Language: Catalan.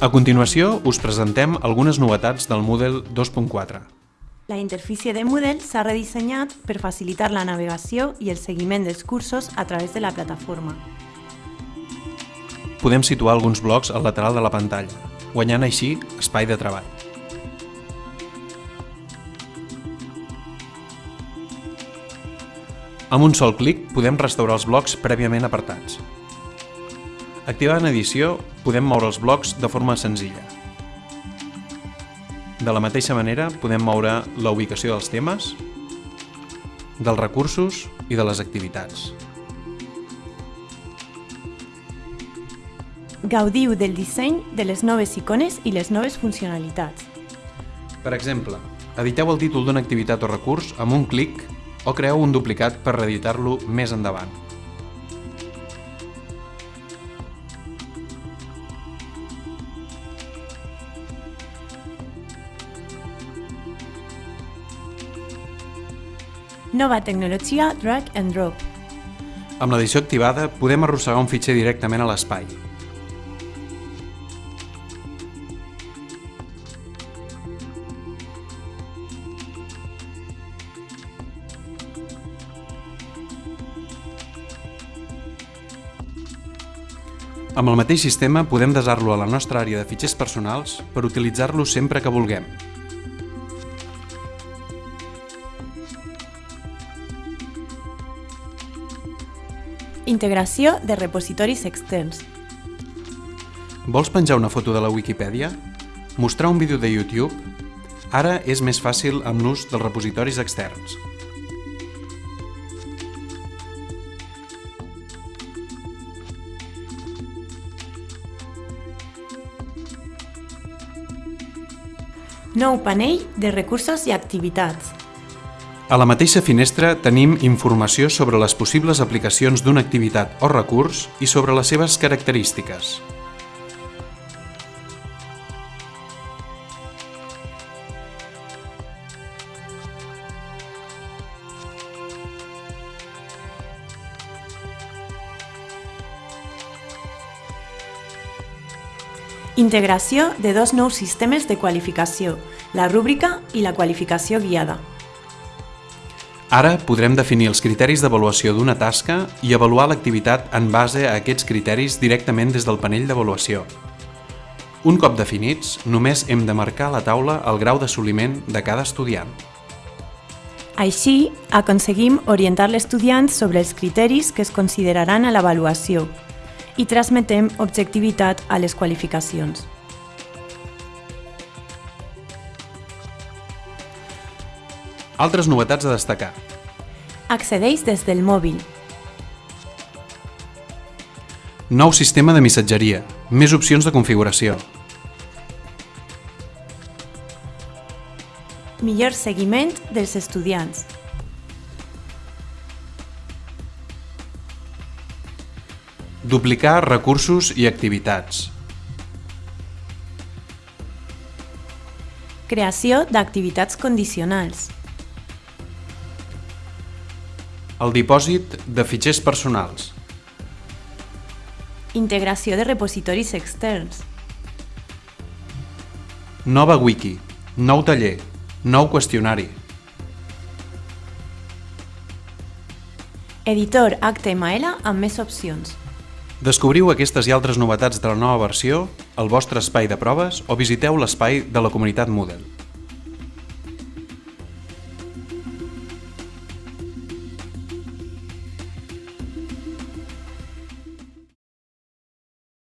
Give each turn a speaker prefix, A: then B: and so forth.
A: A continuació, us presentem algunes novetats del Moodle 2.4.
B: La interfície de Moodle s'ha redissenyat per facilitar la navegació i el seguiment dels cursos a través de la plataforma.
A: Podem situar alguns blocs al lateral de la pantalla, guanyant així espai de treball. Amb un sol clic podem restaurar els blocs prèviament apartats. Activant edició, podem moure els blocs de forma senzilla. De la mateixa manera, podem moure la ubicació dels temes, dels recursos i de les activitats.
B: Gaudiu del disseny de les noves icones i les noves funcionalitats.
A: Per exemple, editeu el títol d'una activitat o recurs amb un clic o creeu un duplicat per reeditar-lo més endavant.
B: Nova tecnologia Drag and Drop.
A: Amb l'edició activada podem arrossegar un fitxer directament a l'espai. Amb el mateix sistema podem desar-lo a la nostra àrea de fitxers personals per utilitzar-lo sempre que vulguem.
B: Integració de repositoris externs.
A: Vols penjar una foto de la Wikipedia? Mostrar un vídeo de YouTube? Ara és més fàcil amb l'ús dels repositoris externs.
B: Nou panell de recursos i activitats.
A: A la mateixa finestra tenim informació sobre les possibles aplicacions d'una activitat o recurs i sobre les seves característiques.
B: Integració de dos nous sistemes de qualificació, la rúbrica i la qualificació guiada.
A: Ara podrem definir els criteris d'avaluació d'una tasca i avaluar l'activitat en base a aquests criteris directament des del panell d'avaluació. Un cop definits, només hem de marcar a la taula el grau d'assoliment de cada estudiant.
B: Així, aconseguim orientar l'estudiant sobre els criteris que es consideraran a l'avaluació i transmetem objectivitat a les qualificacions.
A: Altres novetats a destacar.
B: Accedeix des del mòbil.
A: Nou sistema de missatgeria. Més opcions de configuració.
B: Millor seguiment dels estudiants.
A: Duplicar recursos i activitats.
B: Creació d'activitats condicionals.
A: El dipòsit de fitxers personals.
B: Integració de repositoris externs.
A: Nova wiki. Nou taller. Nou qüestionari.
B: Editor HTML amb més opcions.
A: Descobriu aquestes i altres novetats de la nova versió al vostre espai de proves o visiteu l'espai de la comunitat Moodle.